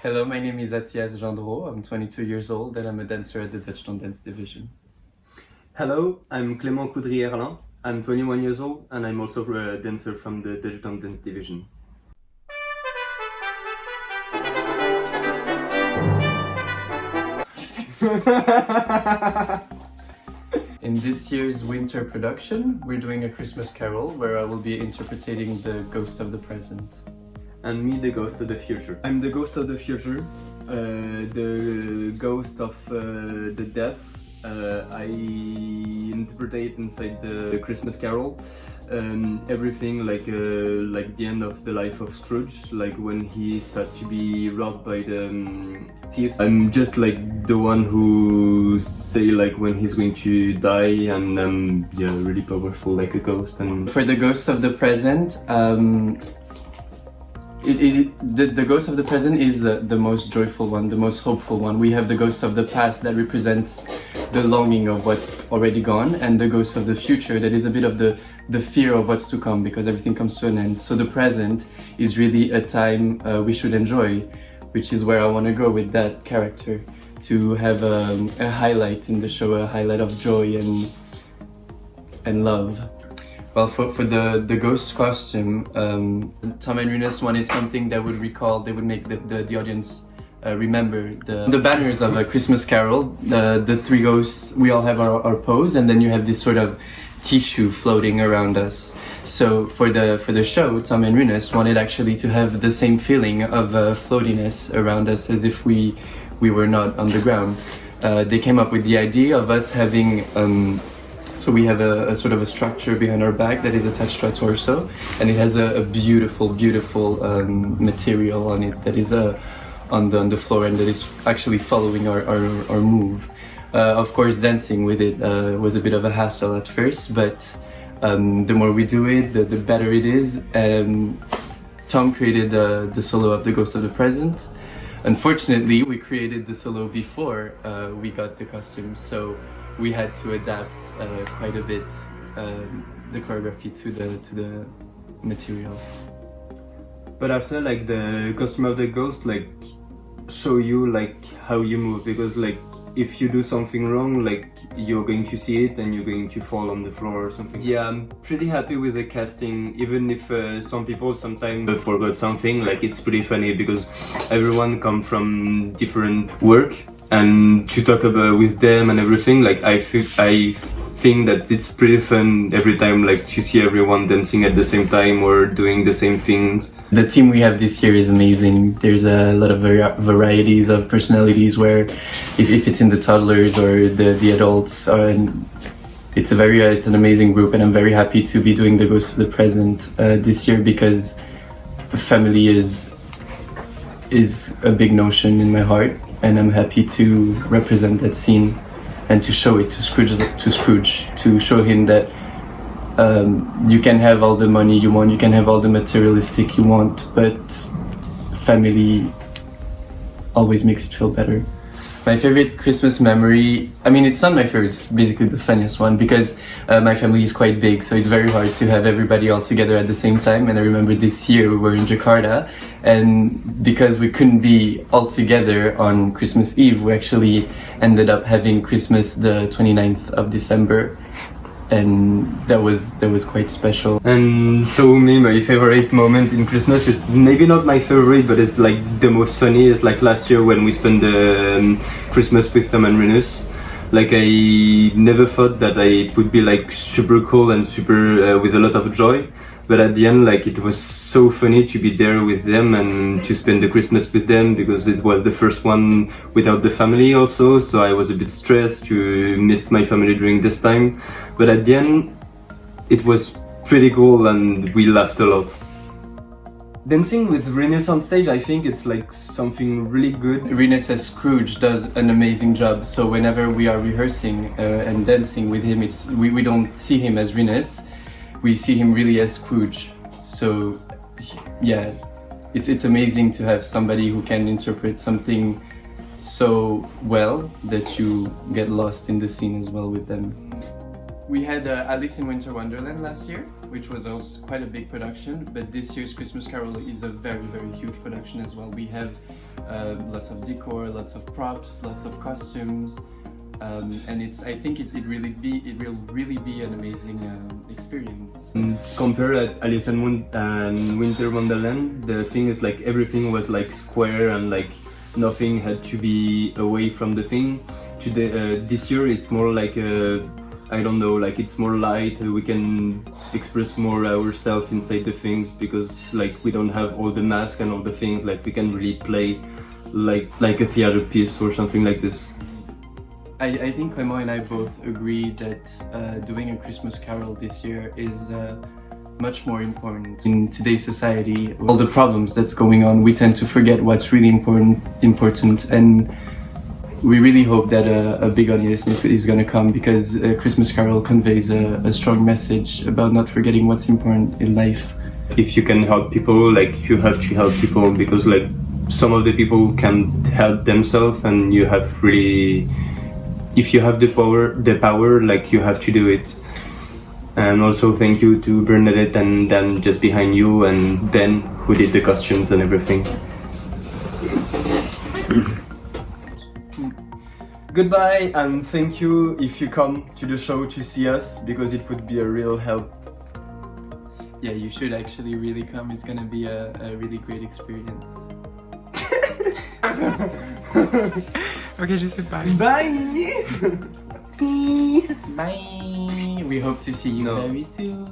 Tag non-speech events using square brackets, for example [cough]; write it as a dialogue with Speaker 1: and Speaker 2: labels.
Speaker 1: Hello, my name is Athias Gendreau. I'm 22 years old and I'm a dancer at the Dutch Don't Dance division.
Speaker 2: Hello, I'm Clément Coudry-Erlin. I'm 21 years old and I'm also a dancer from the Dutch Don't Dance division. [laughs]
Speaker 1: In this year's winter production, we're doing a Christmas carol where I will be interpreting the Ghost of the Present.
Speaker 2: And me, the ghost of the future. I'm the ghost of the future, uh, the ghost of uh, the death. Uh, I interpret inside the Christmas carol um, everything like uh, like the end of the life of Scrooge, like when he starts to be robbed by the um, thief. I'm just like the one who say like when he's going to die, and um, yeah, really powerful like a ghost. And
Speaker 1: for the ghosts of the present, um, it, it, the, the ghost of the present is the, the most joyful one, the most hopeful one. We have the ghost of the past that represents the longing of what's already gone, and the ghost of the future that is a bit of the the fear of what's to come because everything comes to an end. So the present is really a time uh, we should enjoy, which is where I want to go with that character to have um, a highlight in the show, a highlight of joy and and love. Well, for, for the, the ghost costume, um, Tom and Rinus wanted something that would recall, they would make the, the, the audience uh, remember the, the banners of a Christmas Carol, the, the three ghosts, we all have our, our pose, and then you have this sort of tissue floating around us. So for the for the show, Tom and Rinus wanted actually to have the same feeling of uh, floatiness around us as if we we were not on the ground. Uh, they came up with the idea of us having um, so we have a, a, sort of a structure behind our back that is attached to our torso and it has a, a beautiful beautiful um, material on it that is uh, on, the, on the floor and that is actually following our, our, our move. Uh, of course, dancing with it uh, was a bit of a hassle at first, but um, the more we do it, the, the better it is. Um, Tom created the solo of The Ghost of the Present. Unfortunately, we created the solo before uh, we got the costume, so we had to adapt uh, quite a bit um, the choreography to the to the material.
Speaker 2: But after like the costume of the ghost, like show you like how you move because like if you do something wrong, like you're going to see it and you're going to fall on the floor or something. Yeah, I'm pretty happy with the casting, even if uh, some people sometimes forgot something, like it's pretty funny because everyone come from different work and to talk about with them and everything, like I feel, I think that it's pretty fun every time like you see everyone dancing at the same time or doing the same things.
Speaker 1: The team we have this year is amazing. There's a lot of varieties of personalities where if, if it's in the toddlers or the, the adults it's a very uh, it's an amazing group and I'm very happy to be doing the Ghost of the Present uh, this year because family is is a big notion in my heart and I'm happy to represent that scene and to show it to Scrooge, to Scrooge, to show him that um, you can have all the money you want, you can have all the materialistic you want, but family always makes you feel better. My favorite Christmas memory, I mean it's not my favorite, it's basically the funniest one because uh, my family is quite big so it's very hard to have everybody all together at the same time. And I remember this year we were in Jakarta and because we couldn't be all together on Christmas Eve we actually ended up having Christmas the 29th of December and that was that was quite special.
Speaker 2: And so me my favorite moment in christmas is maybe not my favorite but it's like the most funny is like last year when we spent the um, christmas with Tom and Rinus like I never thought that I would be like super cool and super uh, with a lot of joy but at the end like it was so funny to be there with them and to spend the Christmas with them because it was the first one without the family also so I was a bit stressed to miss my family during this time but at the end it was pretty cool and we laughed a lot. Dancing with Rinus on stage, I think it's like something really good.
Speaker 1: As Scrooge does an amazing job. So whenever we are rehearsing uh, and dancing with him, it's we, we don't see him as Rinus, we see him really as Scrooge. So yeah, it's, it's amazing to have somebody who can interpret something so well that you get lost in the scene as well with them. We had uh, Alice in Winter Wonderland last year, which was also quite a big production, but this year's Christmas Carol is a very, very huge production as well. We have uh, lots of decor, lots of props, lots of costumes, um, and it's. I think it, it really be it will really be an amazing um, experience.
Speaker 2: Compared at Alice and, Won- and Winter Wonderland, the thing is like everything was like square and like nothing had to be away from the thing. Today, uh, this year it's more like a, I don't know, like it's more light. uh, We can express more ourselves inside the things because like we don't have all the masks and all the things. Like we can really play like like a theater piece or something like this.
Speaker 1: I, I think Clément and I both agree that uh, doing a Christmas carol this year is uh, much more important in today's society. All the problems that's going on, we tend to forget what's really important. Important, and we really hope that a, a big audience is, is going to come because a Christmas carol conveys a, a strong message about not forgetting what's important in life.
Speaker 2: if you can help people like you have to help people because like some of the people can help themselves and you have really if you have the power the power like you have to do it and also thank you to Bernadette and Dan just behind you and Ben who did the costumes and everything goodbye and thank you if you come to the show to see us because it would be a real help
Speaker 1: Yeah, you should actually really come. It's going to be a, a really great experience. [laughs]
Speaker 3: Ok, je sais pas.
Speaker 2: bye
Speaker 1: Bye! We hope to see you
Speaker 2: No.
Speaker 1: very soon.